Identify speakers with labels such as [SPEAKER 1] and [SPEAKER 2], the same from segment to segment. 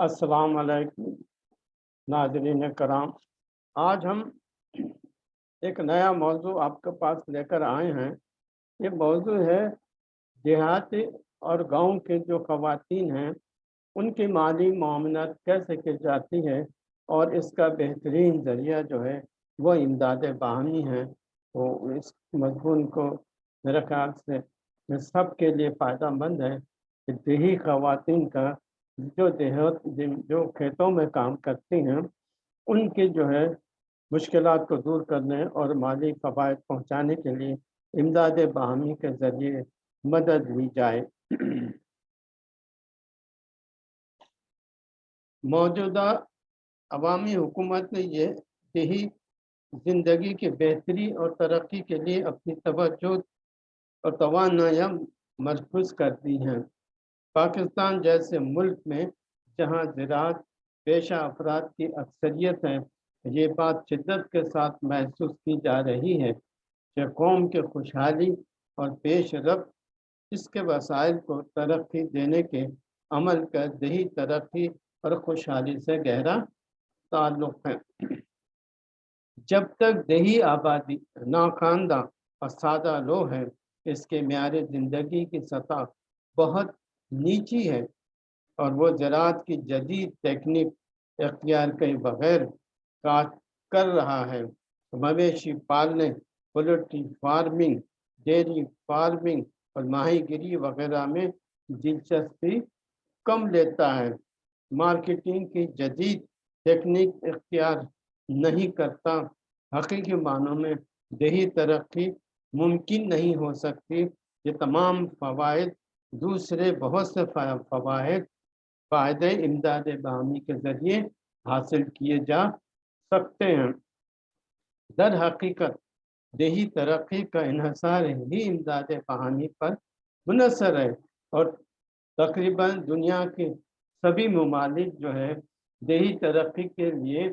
[SPEAKER 1] अस्सलाम वालेकुम नाजरीन कराम। आज हम एक नया मौजू आपके पास लेकर आए हैं। ये मौजू है देहाती और गाँव के जो खवातीन हैं, उनकी माली मामलत कैसे की जाती है और इसका बेहतरीन ज़रिया जो है वो इमदाद बाहमी है। तो इस मजमून को मेरे ख्याल से सब के लिए फ़ायदा मंद है। देही खातन का जो देहत जो खेतों में काम करती हैं, उनके जो है मुश्किल को दूर करने और माली फ़वाद पहुँचाने के लिए इमदाद बाहमी के ज़रिए मदद ली जाए। मौजूदा अवामी हुकूमत ने यह देही ज़िंदगी की बेहतरी और तरक्की के लिए अपनी तवज्जो और तोानाया मरकूज कर दी हैं। पाकिस्तान जैसे मुल्क में जहाँ ज़रात पेशा अफराद की अक्सरियत है, ये बात शिद्दत के साथ महसूस की जा रही है कि कौम के खुशहाली और पेश रफ्त इसके वसाइल को तरक्की देने के अमल का दही तरक्की और खुशहाली से गहरा ताल्लुक़ है। जब तक दही आबादी नाखानदा और सादा लो है, इसके म्यार ज़िंदगी की सतह बहुत नीची है और वो ज़रात की जदीद टेक्निक अख्तियार के बगैर काट कर रहा है। मवेशी पालने, पोल्ट्री फ़ार्मिंग, डेयरी फ़ार्मिंग और माहीगिरी वगैरह में दिलचस्पी कम लेता है। मार्केटिंग की जदीद टेक्निक इख्तियार नहीं करता, हकीकी मानों में दही तरक्की मुमकिन नहीं हो सकती। ये तमाम फ़वाद दूसरे बहुत से फ़वाद फ़ायदे इमदाद बामी के ज़रिए हासिल किए जा सकते हैं। दर हकीकत, दही तरक्की का इहसार ही इमदाद बहानी पर मुनसर है और तकरीबन दुनिया के सभी ममालिक जो है, दही तरक्की के लिए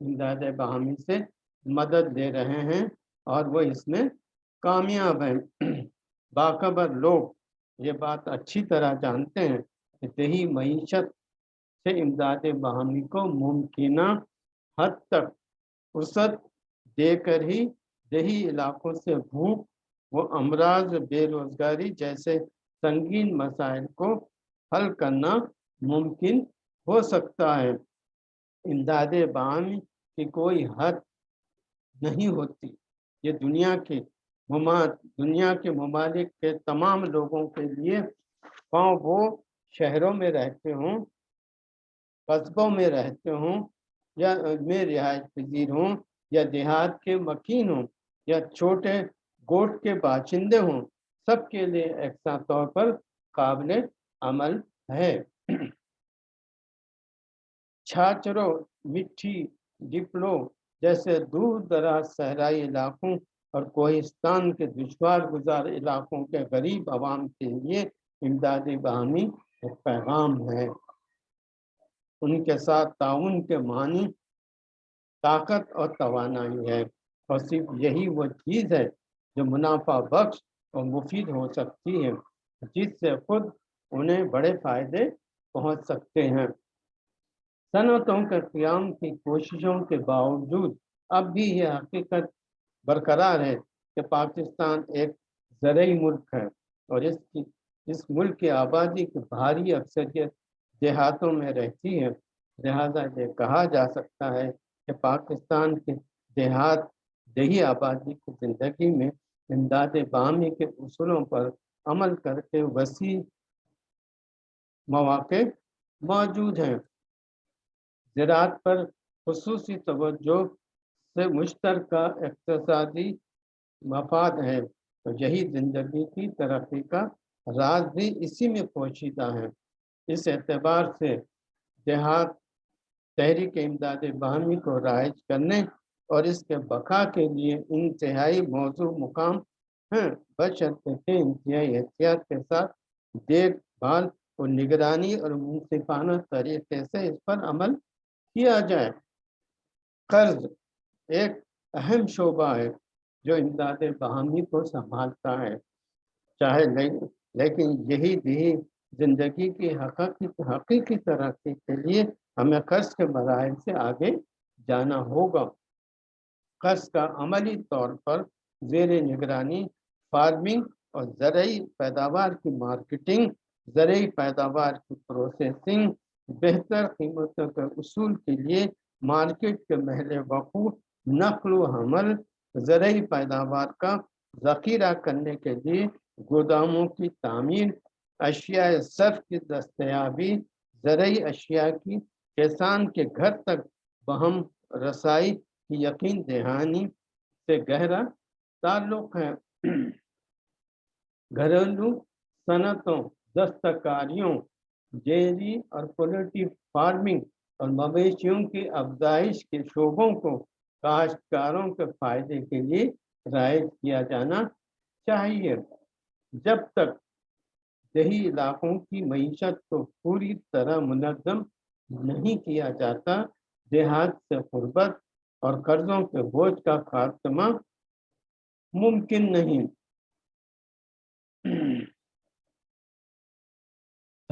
[SPEAKER 1] इमदाद बहामी से मदद दे रहे हैं और वो इसमें कामयाब हैं। बाखबर लोग ये बात अच्छी तरह जानते हैं कि दही मीशत से इमदाद बहमी को मुमकिन हद तक फुर्सत देकर ही दही इलाकों से भूख व अमराज बेरोजगारी जैसे संगीन मसाइल को हल करना मुमकिन हो सकता है। इमदाद बामी की कोई हद नहीं होती। ये दुनिया के दुनिया के ममालिक के तमाम लोगों के लिए पाँव वो शहरों में रहते हों, कस्बों में रहते हों, या में रिहायश पजीर हों, या देहात के मकीन हों, या छोटे गोट के बाशिंदे हों, सबके लिए एकसा तौर पर काबिल अमल है। छाछरों, मिट्टी, डिप्लो जैसे दूर दराज सहराई इलाकों और कोहिस्तान के दुशवार गुजार इलाकों के गरीब आवाम के लिए इमदादी बहमी एक पैगाम है। उनके साथ ताउन के मानी ताकत और तोानाई है और सिर्फ़ यही वो चीज़ है जो मुनाफा बख्श और मुफीद हो सकती है, जिससे खुद उन्हें बड़े फ़ायदे पहुँच सकते हैं। सनतों के क्याम की कोशिशों के बावजूद अब भी यह हकीकत बरकरार है कि पाकिस्तान एक ज़रूरी मुल्क है और इसकी इस मुल्क की आबादी की भारी अक्सरियत देहातों में रहती है। लिहाजा ये कहा जा सकता है कि पाकिस्तान के देहात दही आबादी की ज़िंदगी में इमदाद बामी के असूलों पर अमल करके वसी मौाक़े मौजूद हैं। ज़रात पर खसूस तवज्जो से मुश्तर इकतसादी मफाद है। तो यही ज़िंदगी की तरक्की का राज भी इसी में पोशीदा है। इस एतबार से देहात तहरीक इमदाद बाहमी को राइज करने और इसके बका के लिए इंतहाई मौजू मुकाम हैं। बशर्ते के इंतहाई एहतियात के साथ देखभाल और निगरानी और मुनसिफाना तरीके से इस पर अमल किया जाए। कर्ज एक अहम शोबा है जो इमदाद बहामी को संभालता है। चाहे ले, लेकिन यही दी ज़िंदगी की हकीकी तरक्की के लिए हमें कर्ज के मराहल से आगे जाना होगा। कर्ज का अमली तौर पर जेर निगरानी फ़ार्मिंग और ज़रूरी पैदावार की मार्केटिंग ज़रूरी पैदावार की प्रोसेसिंग बेहतर कीमतों के उसूल के लिए मार्केट के महल वकूफ नकल हमल ज़रूरी पैदावार का ज़ख़ीरा करने के लिए गोदामों की तामीर, अशिया सर्फ की दस्तयाबी ज़रूरी अशिया की किसान के घर तक बहम रसाई की यकीन दहानी से गहरा ताल्लुक़ है। घरेलू सनतों, दस्तकारियों, डेयरी और पोल्ट्री फ़ार्मिंग और मवेशियों की अफजाइश के शोबों को काश्तकारों के फ़ायदे के लिए राइज किया जाना चाहिए। जब तक दही इलाकों की मीशत को पूरी तरह मुनज़म नहीं किया जाता, देहात से गुर्बत और कर्जों के बोझ का खात्मा मुमकिन नहीं।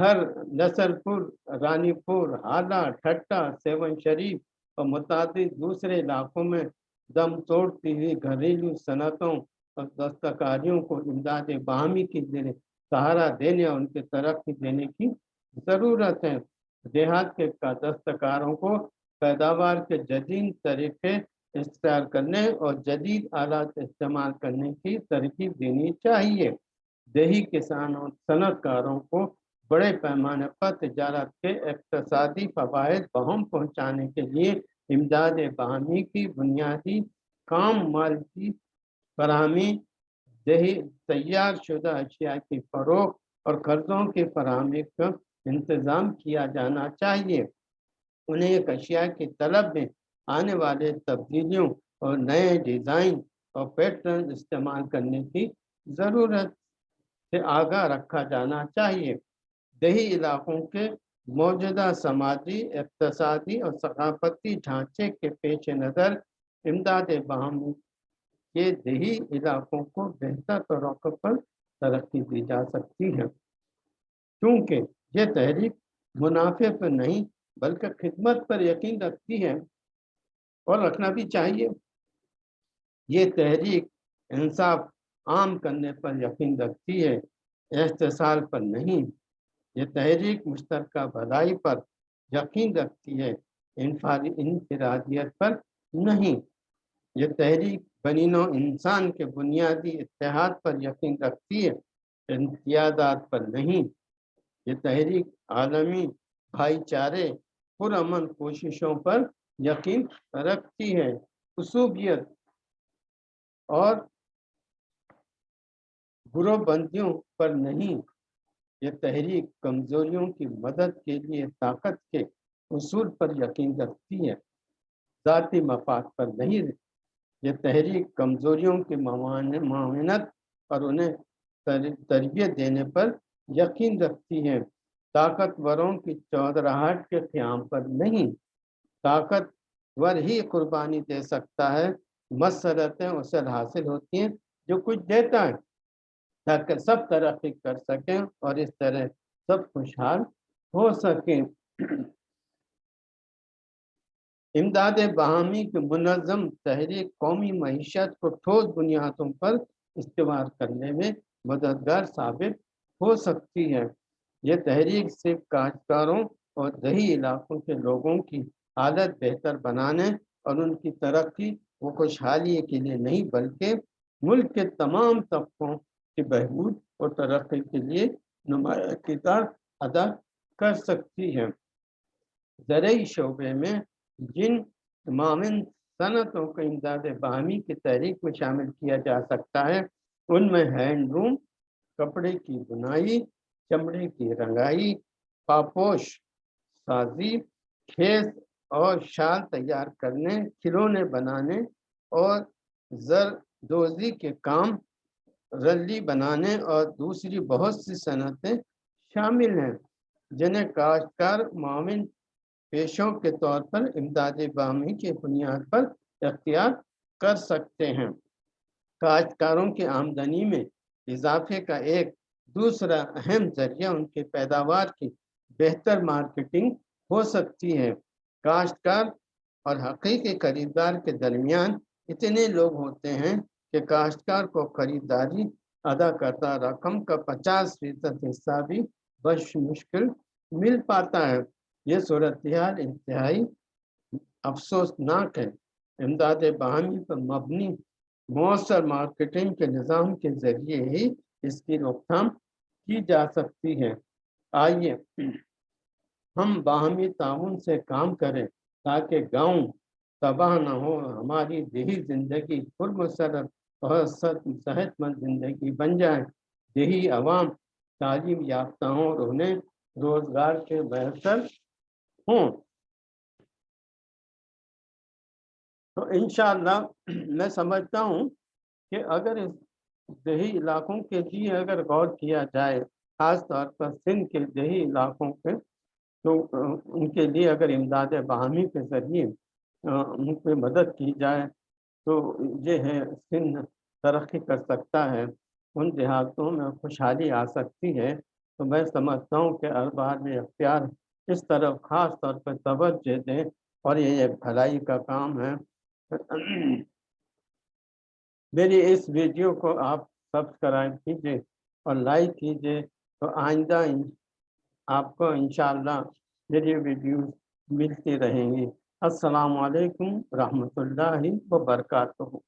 [SPEAKER 1] हर नसरपुर, रानीपुर, हाला, ठट्टा सेवन शरीफ और मुताद दूसरे इलाकों में दम तोड़ती हुई घरेलू सनतों और दस्तकारियों को इमदाद बाहमी के देने, सहारा देने और उनके तरक्की देने की ज़रूरत है। देहात के दस्तकारों को पैदावार के जदीद तरीके इख्तियार करने और जदीद आलात इस्तेमाल करने की तरकीब देनी चाहिए। देही किसानों, सनतकारों को बड़े पैमाने पर तजारत के इकतसादी फवाद बहम पहुँचाने के लिए इमदाद बाहमी की बुनियादी काम माल की फरहमी, दही तैयार शुदा अशिया की फ़रोख और कर्ज़ों की फरहमी का इंतज़ाम किया जाना चाहिए। उन्हें एक अशिया की तलब में आने वाले तब्दीलियों और नए डिज़ाइन और पैटर्न इस्तेमाल करने की ज़रूरत से आगाह रखा जाना चाहिए। दही इलाकों के मौजूदा समाजी इकतसादी और सकाफती ढांचे के पेश नज़र इमदाद बाहमी के दही इलाकों को बेहतर तौर पर तरक्की दी जा सकती है। क्योंकि ये तहरीक मुनाफे पर नहीं, बल्कि खिदमत पर यकीन रखती है और रखना भी चाहिए। ये तहरीक इंसाफ आम करने पर यकीन रखती है, एहतसाल पर नहीं। ये तहरीक मुश्तर भलाई पर यकीन रखती है। इनफरादियत पर नहीं। ये तहरीक बनीनो इंसान के बुनियादी इतिहाद पर यकीन रखती है, इम्तियादात पर नहीं। ये तहरीक आलमी भाईचारे पुरमन कोशिशों पर यकीन रखती है। खसूबियत और गुरोबंदियों पर नहीं। ये तहरीक कमजोरियों की मदद के लिए ताकत के उसूल पर यकीन रखती है। ज़ाती मफाद पर नहीं ये तहरीक कमजोरियों की मानत और उन्हें तरबियत देने पर यकीन रखती है। ताकतवरों की चौधराहट के क़्याम पर नहीं। ताकतवर ही कुर्बानी दे सकता है। मसरतें उसे हासिल होती हैं जो कुछ देता है। ताकि सब तरक्की कर सकें और इस तरह सब खुशहाल हो सकें। इमदाद बहामी के मुनज़म तहरीक कौमी मीशत को ठोस बुनियादों पर इस्तेमाल करने में मददगार साबित हो सकती है। यह तहरीक सिर्फ़ काश्तकारों और दही इलाकों के लोगों की हालत बेहतर बनाने और उनकी तरक्की व खुशहाली के लिए नहीं, बल्कि मुल्क के तमाम तबकों की बहबूद और तरक्की के लिए नुमाया किरदार अदा कर सकती है। ज़रूरी शोबे में जिन मामिन सनतों को इमदाद बाहमी की तहरीक में शामिल किया जा सकता है, उनमें हैंडलूम कपड़े की बुनाई, चमड़े की रंगाई, पापोश, साजी, खेस और शाल तैयार करने, खिलौने बनाने और जरदोजी के काम रली बनाने और दूसरी बहुत सी सनतें शामिल हैं, जिन्हें काश्तकार मामिन पेशों के तौर पर इमदाद बामी की बुनियाद पर अख्तियार कर सकते हैं। काश्तकारों की आमदनी में इजाफे का एक दूसरा अहम ज़रिया उनके पैदावार की बेहतर मार्केटिंग हो सकती है। काश्तकार और हकीकी खरीदार के दरमियान इतने लोग होते हैं कि काश्तकार को खरीदारी अदा करता रकम का पचास फ़ीसद हिस्सा भी बश मुश्किल मिल पाता है। ये सूरत हाल इंतहाई अफसोसनाक है। इमदाद बाहमी पर मबनी मौसर मार्केटिंग के निज़ाम के ज़रिए ही इसकी रोकथाम की जा सकती है। आइए हम बाहमी ताउन से काम करें ताकि गाँव तबाह न हो हमारी देही ज़िंदगी पुरमसरत और सेहतमंद ज़िंदगी बन जाए। देही आवाम तालीम याफ्ता हों और उन्हें रोज़गार के बेहतर हों। तो इन मैं समझता हूँ कि अगर इस दही इलाकों के लिए अगर गौर किया जाए, ख़ास तौर पर सिंध के दही इलाकों के तो उनके लिए अगर इमदाद बाहमी के ज़रिए उन पर मदद की जाए तो ये है सिंध तरक्की कर सकता है, उन देहातों में खुशहाली आ सकती है। तो मैं समझता हूँ कि अखबार में अख्तियार इस तरफ़ ख़ास तौर पर तवज्जो दें और ये एक भलाई का काम है। मेरी इस वीडियो को आप सब्सक्राइब कीजिए और लाइक कीजिए। तो आइंदा आपको इंशाल्लाह मेरी वीडियो मिलती रहेंगी। अस्सलाम वालेकुम रहमतुल्लाहि व बरकातहू